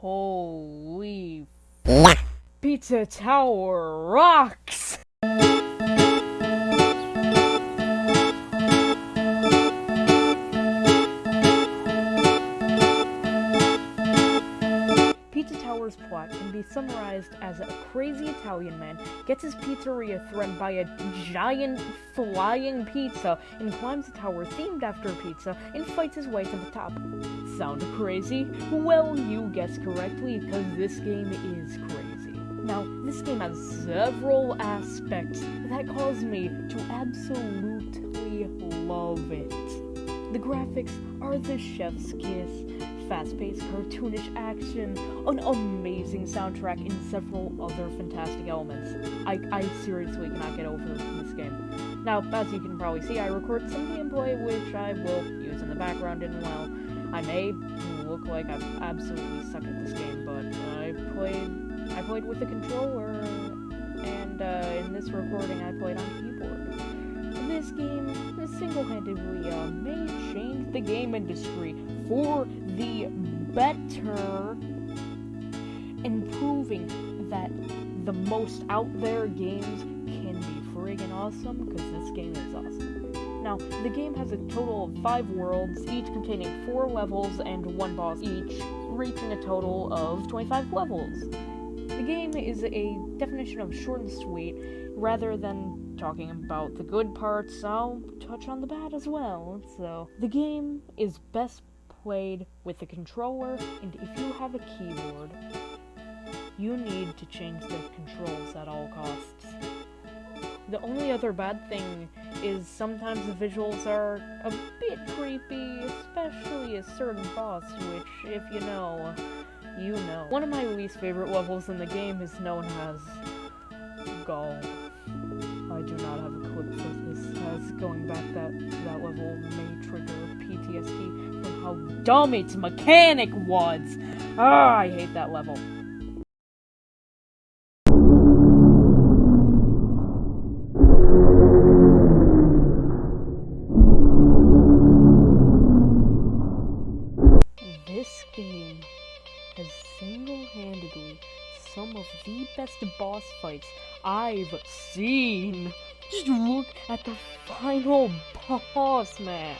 Holy Pizza Tower rocks! Pizza plot can be summarized as a crazy Italian man gets his pizzeria threatened by a giant flying pizza and climbs a tower themed after pizza and fights his way to the top. Sound crazy? Well, you guessed correctly because this game is crazy. Now, this game has several aspects that cause me to absolutely love it. The graphics are the chef's kiss, fast-paced cartoonish action, an amazing soundtrack, and several other fantastic elements. I, I seriously cannot get over this game. Now, as you can probably see, I record some gameplay which I will use in the background, and while I may look like I absolutely suck at this game, but I played I played with the controller, and uh, in this recording I played on keyboard. This game single-handedly uh, may change the game industry for the better, and proving that the most out there games can be friggin' awesome, because this game is awesome. Now, the game has a total of five worlds, each containing four levels and one boss each, reaching a total of 25 levels. The game is a definition of short and sweet. Rather than talking about the good parts, I'll touch on the bad as well. So, the game is best played with a controller, and if you have a keyboard, you need to change the controls at all costs. The only other bad thing is sometimes the visuals are a bit creepy, especially a certain boss, which, if you know, you know. One of my least favorite levels in the game is known as Golf. Not have a clip for this, as going back that that level may trigger PTSD from how dumb its mechanic was. Ah, I hate that level. I've seen. Just look at the final boss, man.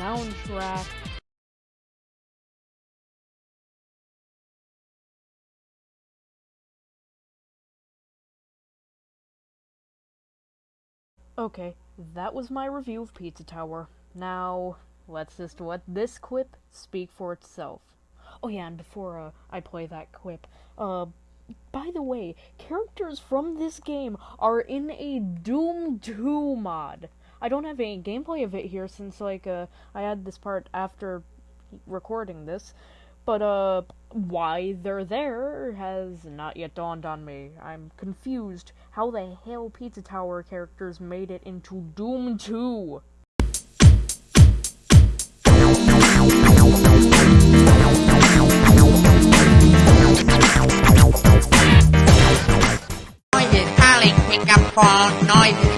Soundtrack. Okay, that was my review of Pizza Tower. Now, let's just let this quip speak for itself. Oh yeah, and before uh, I play that quip, uh, by the way, characters from this game are in a Doom 2 mod. I don't have any gameplay of it here since, like, uh, I had this part after recording this. But, uh, why they're there has not yet dawned on me. I'm confused how the hell Pizza Tower characters made it into Doom 2. Noises pick up phone. Noises